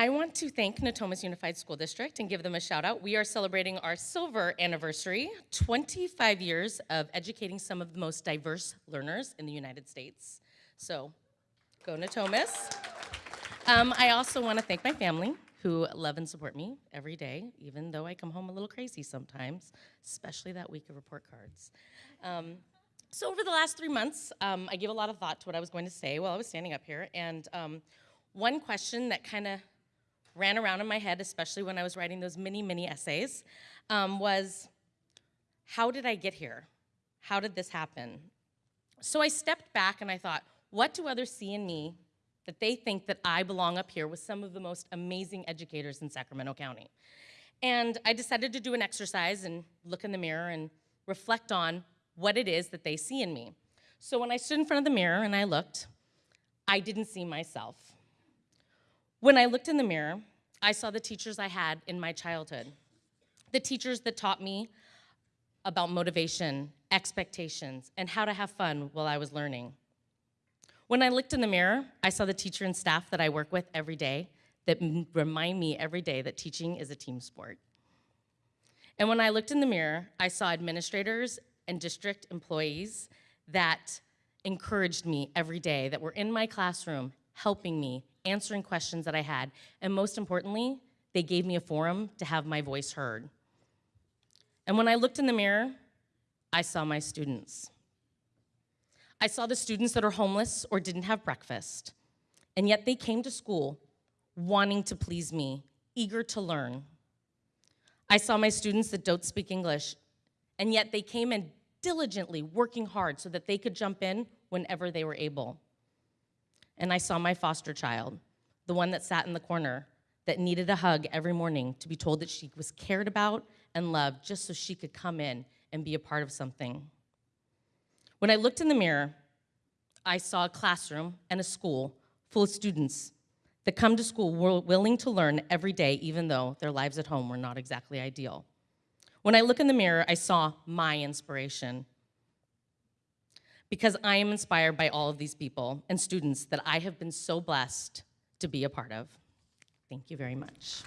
I want to thank Natomas Unified School District and give them a shout out. We are celebrating our silver anniversary, 25 years of educating some of the most diverse learners in the United States. So, go Natomas. Um, I also want to thank my family who love and support me every day, even though I come home a little crazy sometimes, especially that week of report cards. Um, so over the last three months, um, I gave a lot of thought to what I was going to say while I was standing up here, and um, one question that kind of ran around in my head, especially when I was writing those mini, mini essays, um, was how did I get here? How did this happen? So I stepped back and I thought, what do others see in me that they think that I belong up here with some of the most amazing educators in Sacramento County. And I decided to do an exercise and look in the mirror and reflect on what it is that they see in me. So when I stood in front of the mirror and I looked, I didn't see myself. When I looked in the mirror, I saw the teachers I had in my childhood. The teachers that taught me about motivation, expectations, and how to have fun while I was learning. When I looked in the mirror, I saw the teacher and staff that I work with every day that remind me every day that teaching is a team sport. And when I looked in the mirror, I saw administrators and district employees that encouraged me every day, that were in my classroom, helping me, answering questions that I had, and most importantly, they gave me a forum to have my voice heard. And when I looked in the mirror, I saw my students. I saw the students that are homeless or didn't have breakfast, and yet they came to school wanting to please me, eager to learn. I saw my students that don't speak English, and yet they came in diligently working hard so that they could jump in whenever they were able. And I saw my foster child, the one that sat in the corner, that needed a hug every morning to be told that she was cared about and loved just so she could come in and be a part of something. When I looked in the mirror, I saw a classroom and a school full of students that come to school willing to learn every day, even though their lives at home were not exactly ideal. When I look in the mirror, I saw my inspiration. Because I am inspired by all of these people and students that I have been so blessed to be a part of. Thank you very much.